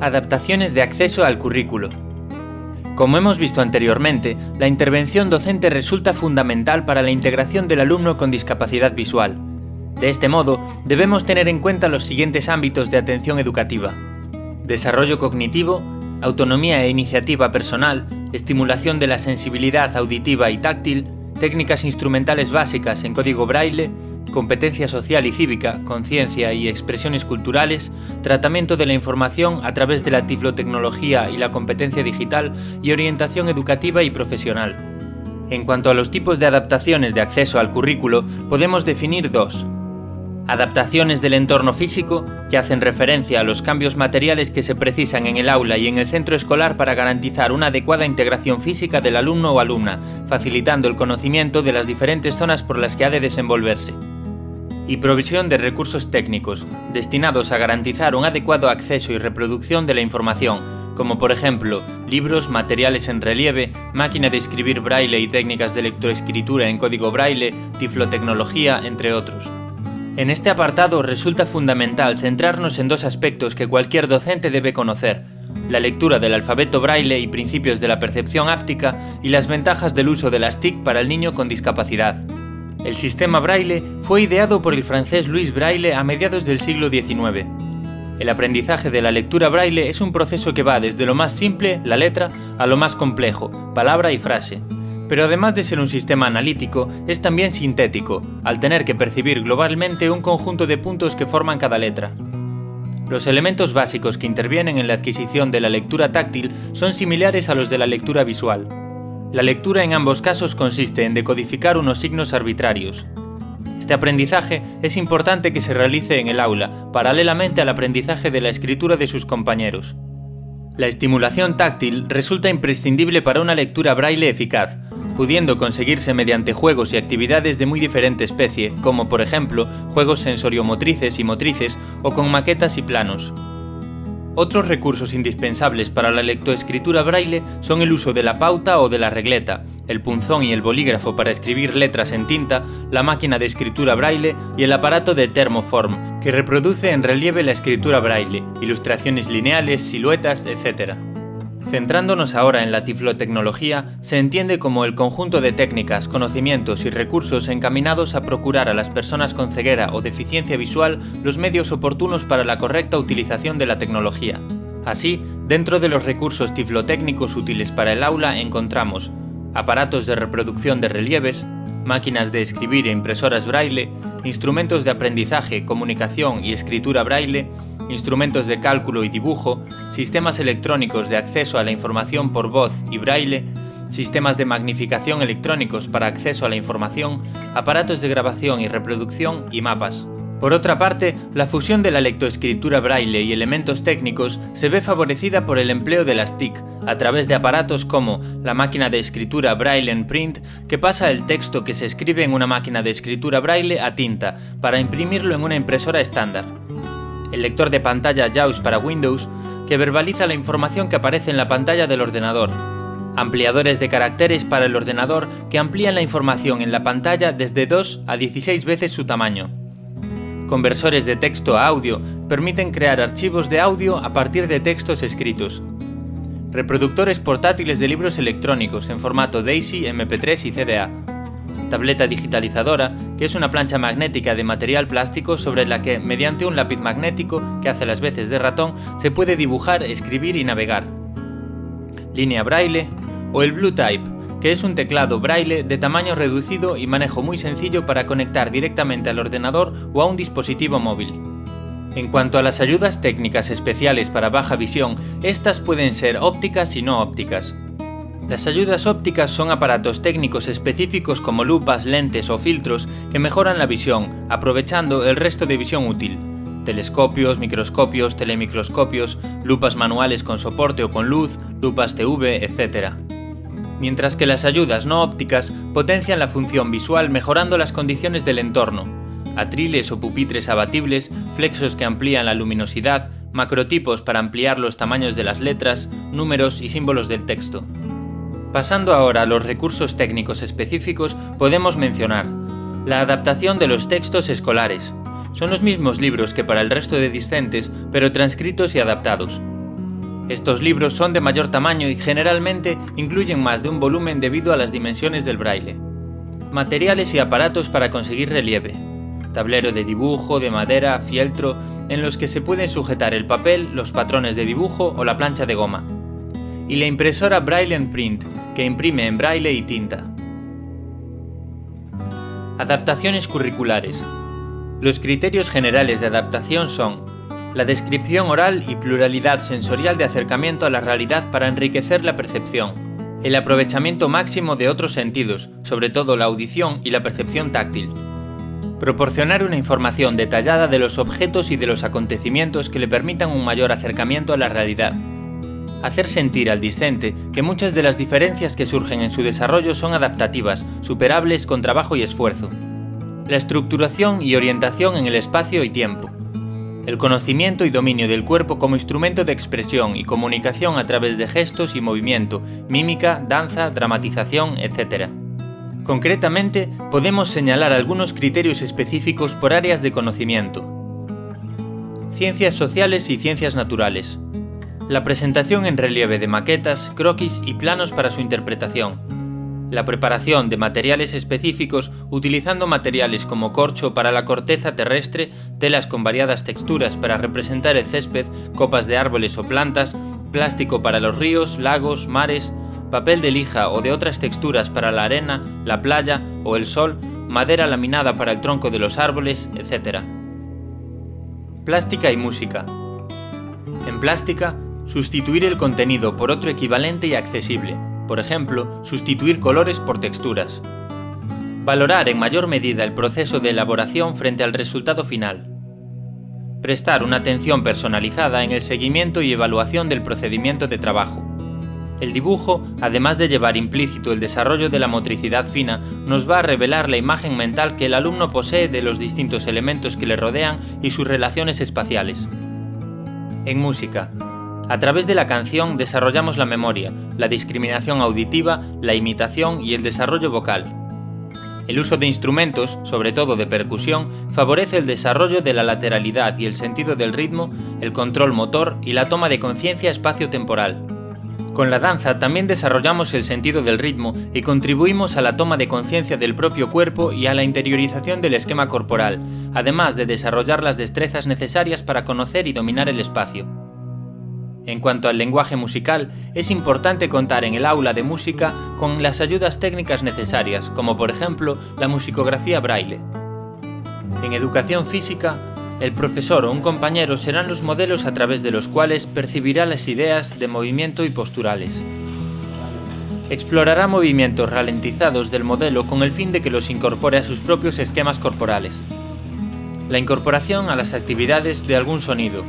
Adaptaciones de acceso al currículo. Como hemos visto anteriormente, la intervención docente resulta fundamental para la integración del alumno con discapacidad visual. De este modo, debemos tener en cuenta los siguientes ámbitos de atención educativa. Desarrollo cognitivo, autonomía e iniciativa personal, estimulación de la sensibilidad auditiva y táctil, técnicas instrumentales básicas en código braille, competencia social y cívica, conciencia y expresiones culturales, tratamiento de la información a través de la tiflotecnología y la competencia digital y orientación educativa y profesional. En cuanto a los tipos de adaptaciones de acceso al currículo, podemos definir dos. Adaptaciones del entorno físico, que hacen referencia a los cambios materiales que se precisan en el aula y en el centro escolar para garantizar una adecuada integración física del alumno o alumna, facilitando el conocimiento de las diferentes zonas por las que ha de desenvolverse y provisión de recursos técnicos, destinados a garantizar un adecuado acceso y reproducción de la información, como por ejemplo libros, materiales en relieve, máquina de escribir braille y técnicas de lectoescritura en código braille, tiflotecnología, entre otros. En este apartado resulta fundamental centrarnos en dos aspectos que cualquier docente debe conocer, la lectura del alfabeto braille y principios de la percepción áptica y las ventajas del uso de las TIC para el niño con discapacidad. El sistema Braille fue ideado por el francés Louis Braille a mediados del siglo XIX. El aprendizaje de la lectura Braille es un proceso que va desde lo más simple, la letra, a lo más complejo, palabra y frase. Pero además de ser un sistema analítico, es también sintético, al tener que percibir globalmente un conjunto de puntos que forman cada letra. Los elementos básicos que intervienen en la adquisición de la lectura táctil son similares a los de la lectura visual. La lectura en ambos casos consiste en decodificar unos signos arbitrarios. Este aprendizaje es importante que se realice en el aula, paralelamente al aprendizaje de la escritura de sus compañeros. La estimulación táctil resulta imprescindible para una lectura braille eficaz, pudiendo conseguirse mediante juegos y actividades de muy diferente especie, como por ejemplo juegos sensoriomotrices y motrices o con maquetas y planos. Otros recursos indispensables para la lectoescritura braille son el uso de la pauta o de la regleta, el punzón y el bolígrafo para escribir letras en tinta, la máquina de escritura braille y el aparato de Thermoform, que reproduce en relieve la escritura braille, ilustraciones lineales, siluetas, etc. Centrándonos ahora en la tiflotecnología, se entiende como el conjunto de técnicas, conocimientos y recursos encaminados a procurar a las personas con ceguera o deficiencia visual los medios oportunos para la correcta utilización de la tecnología. Así, dentro de los recursos tiflotécnicos útiles para el aula encontramos aparatos de reproducción de relieves, máquinas de escribir e impresoras braille, instrumentos de aprendizaje, comunicación y escritura braille, instrumentos de cálculo y dibujo, sistemas electrónicos de acceso a la información por voz y braille, sistemas de magnificación electrónicos para acceso a la información, aparatos de grabación y reproducción y mapas. Por otra parte, la fusión de la lectoescritura braille y elementos técnicos se ve favorecida por el empleo de las TIC, a través de aparatos como la máquina de escritura Braille en Print, que pasa el texto que se escribe en una máquina de escritura braille a tinta, para imprimirlo en una impresora estándar el lector de pantalla JAWS para Windows, que verbaliza la información que aparece en la pantalla del ordenador, ampliadores de caracteres para el ordenador que amplían la información en la pantalla desde 2 a 16 veces su tamaño. Conversores de texto a audio permiten crear archivos de audio a partir de textos escritos. Reproductores portátiles de libros electrónicos en formato DAISY, MP3 y CDA tableta digitalizadora, que es una plancha magnética de material plástico sobre la que, mediante un lápiz magnético que hace las veces de ratón, se puede dibujar, escribir y navegar. Línea braille o el Blue Type, que es un teclado braille de tamaño reducido y manejo muy sencillo para conectar directamente al ordenador o a un dispositivo móvil. En cuanto a las ayudas técnicas especiales para baja visión, estas pueden ser ópticas y no ópticas. Las ayudas ópticas son aparatos técnicos específicos como lupas, lentes o filtros que mejoran la visión, aprovechando el resto de visión útil. Telescopios, microscopios, telemicroscopios, lupas manuales con soporte o con luz, lupas TV, etc. Mientras que las ayudas no ópticas potencian la función visual mejorando las condiciones del entorno. Atriles o pupitres abatibles, flexos que amplían la luminosidad, macrotipos para ampliar los tamaños de las letras, números y símbolos del texto. Pasando ahora a los recursos técnicos específicos, podemos mencionar la adaptación de los textos escolares. Son los mismos libros que para el resto de discentes, pero transcritos y adaptados. Estos libros son de mayor tamaño y generalmente incluyen más de un volumen debido a las dimensiones del braille. Materiales y aparatos para conseguir relieve. Tablero de dibujo, de madera, fieltro, en los que se pueden sujetar el papel, los patrones de dibujo o la plancha de goma. Y la impresora Braille Print, que imprime en braille y tinta. Adaptaciones curriculares. Los criterios generales de adaptación son la descripción oral y pluralidad sensorial de acercamiento a la realidad para enriquecer la percepción, el aprovechamiento máximo de otros sentidos, sobre todo la audición y la percepción táctil, proporcionar una información detallada de los objetos y de los acontecimientos que le permitan un mayor acercamiento a la realidad, hacer sentir al discente que muchas de las diferencias que surgen en su desarrollo son adaptativas, superables con trabajo y esfuerzo, la estructuración y orientación en el espacio y tiempo, el conocimiento y dominio del cuerpo como instrumento de expresión y comunicación a través de gestos y movimiento, mímica, danza, dramatización, etc. Concretamente, podemos señalar algunos criterios específicos por áreas de conocimiento. Ciencias sociales y ciencias naturales. La presentación en relieve de maquetas, croquis y planos para su interpretación, la preparación de materiales específicos utilizando materiales como corcho para la corteza terrestre, telas con variadas texturas para representar el césped, copas de árboles o plantas, plástico para los ríos, lagos, mares, papel de lija o de otras texturas para la arena, la playa o el sol, madera laminada para el tronco de los árboles, etc. Plástica y música. En plástica, sustituir el contenido por otro equivalente y accesible, por ejemplo, sustituir colores por texturas. Valorar en mayor medida el proceso de elaboración frente al resultado final. Prestar una atención personalizada en el seguimiento y evaluación del procedimiento de trabajo. El dibujo, además de llevar implícito el desarrollo de la motricidad fina, nos va a revelar la imagen mental que el alumno posee de los distintos elementos que le rodean y sus relaciones espaciales. En música, a través de la canción desarrollamos la memoria, la discriminación auditiva, la imitación y el desarrollo vocal. El uso de instrumentos, sobre todo de percusión, favorece el desarrollo de la lateralidad y el sentido del ritmo, el control motor y la toma de conciencia espacio-temporal. Con la danza también desarrollamos el sentido del ritmo y contribuimos a la toma de conciencia del propio cuerpo y a la interiorización del esquema corporal, además de desarrollar las destrezas necesarias para conocer y dominar el espacio. En cuanto al lenguaje musical, es importante contar en el aula de música con las ayudas técnicas necesarias, como por ejemplo la musicografía braille. En educación física, el profesor o un compañero serán los modelos a través de los cuales percibirá las ideas de movimiento y posturales. Explorará movimientos ralentizados del modelo con el fin de que los incorpore a sus propios esquemas corporales. La incorporación a las actividades de algún sonido,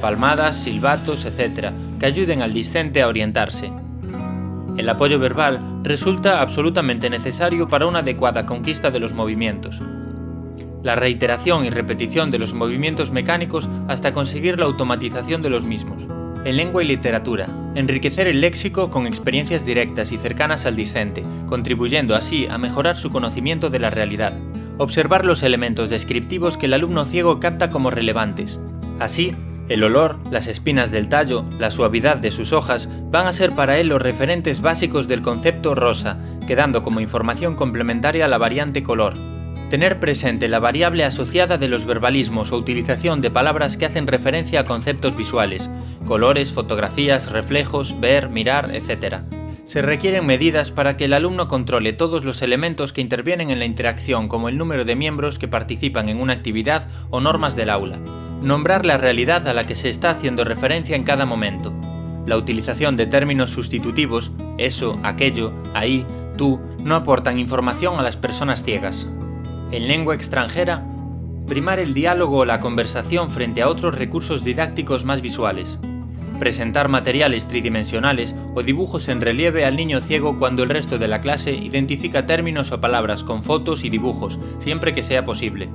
palmadas, silbatos, etc., que ayuden al discente a orientarse. El apoyo verbal resulta absolutamente necesario para una adecuada conquista de los movimientos. La reiteración y repetición de los movimientos mecánicos hasta conseguir la automatización de los mismos. En lengua y literatura, enriquecer el léxico con experiencias directas y cercanas al discente, contribuyendo así a mejorar su conocimiento de la realidad. Observar los elementos descriptivos que el alumno ciego capta como relevantes. Así, el olor, las espinas del tallo, la suavidad de sus hojas van a ser para él los referentes básicos del concepto rosa, quedando como información complementaria la variante color. Tener presente la variable asociada de los verbalismos o utilización de palabras que hacen referencia a conceptos visuales, colores, fotografías, reflejos, ver, mirar, etc. Se requieren medidas para que el alumno controle todos los elementos que intervienen en la interacción como el número de miembros que participan en una actividad o normas del aula Nombrar la realidad a la que se está haciendo referencia en cada momento. La utilización de términos sustitutivos, eso, aquello, ahí, tú, no aportan información a las personas ciegas. En lengua extranjera, primar el diálogo o la conversación frente a otros recursos didácticos más visuales. Presentar materiales tridimensionales o dibujos en relieve al niño ciego cuando el resto de la clase identifica términos o palabras con fotos y dibujos, siempre que sea posible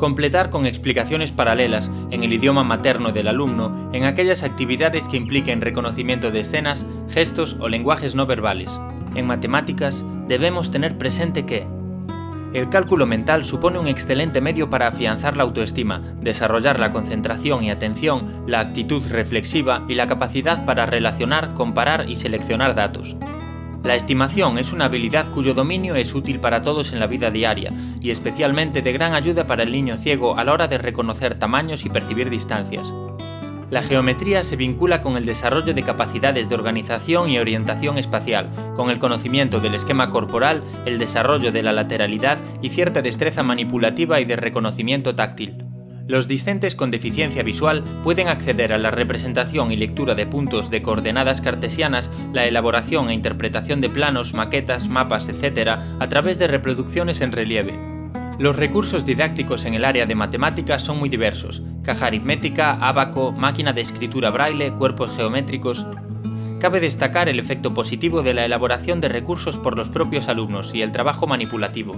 completar con explicaciones paralelas en el idioma materno del alumno en aquellas actividades que impliquen reconocimiento de escenas, gestos o lenguajes no verbales. En matemáticas debemos tener presente que El cálculo mental supone un excelente medio para afianzar la autoestima, desarrollar la concentración y atención, la actitud reflexiva y la capacidad para relacionar, comparar y seleccionar datos. La estimación es una habilidad cuyo dominio es útil para todos en la vida diaria y especialmente de gran ayuda para el niño ciego a la hora de reconocer tamaños y percibir distancias. La geometría se vincula con el desarrollo de capacidades de organización y orientación espacial, con el conocimiento del esquema corporal, el desarrollo de la lateralidad y cierta destreza manipulativa y de reconocimiento táctil. Los discentes con deficiencia visual pueden acceder a la representación y lectura de puntos de coordenadas cartesianas, la elaboración e interpretación de planos, maquetas, mapas, etc., a través de reproducciones en relieve. Los recursos didácticos en el área de matemáticas son muy diversos, caja aritmética, abaco, máquina de escritura braille, cuerpos geométricos... Cabe destacar el efecto positivo de la elaboración de recursos por los propios alumnos y el trabajo manipulativo.